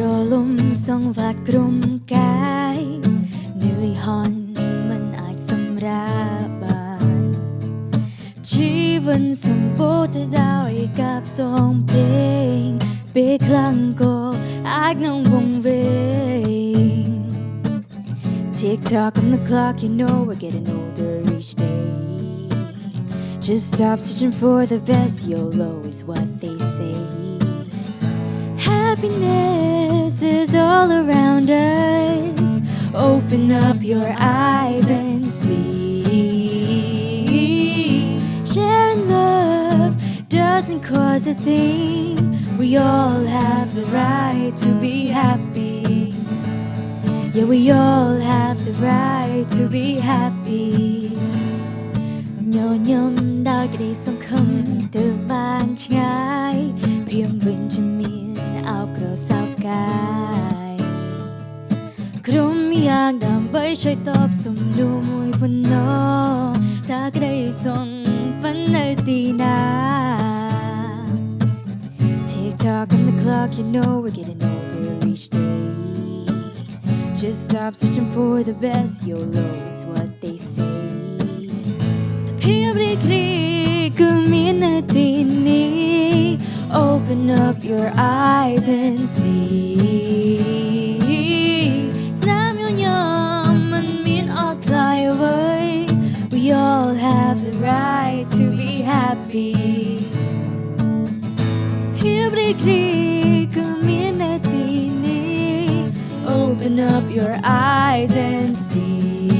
រលំសងវត្តព្រំកាយនឿយហន់មិនអាចសម្រាកបានជីវិតសម្បូរទៅដោយកាប់សងព្រេងពេលខ្លាំងក៏អាចនឹងវង្វេង Tick tock on the clock, you know we're getting older each day. Just stop searching for the best, YOLO is what they say. happiness is all around us. Open up your eyes and see. Sharing love doesn't cause a thing. We all have the right to be happy. Yeah, we all have the right to be happy. nhớ nhung đã cái đi sống không ban 그럼 이양담바이 샤이톱 숨루무이 분노. 다 그래 송 반날 뛰나. Tick tock on the clock you know we're getting older each day. Just stop searching for the best YOLO is what they say. Open up your eyes and see. right to be happy. Open up your eyes and see.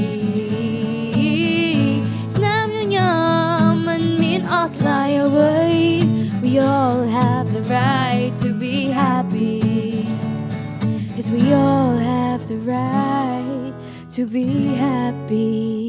Snam yunyaman min away. We all have the right to be happy. Yes, we all have the right to be happy.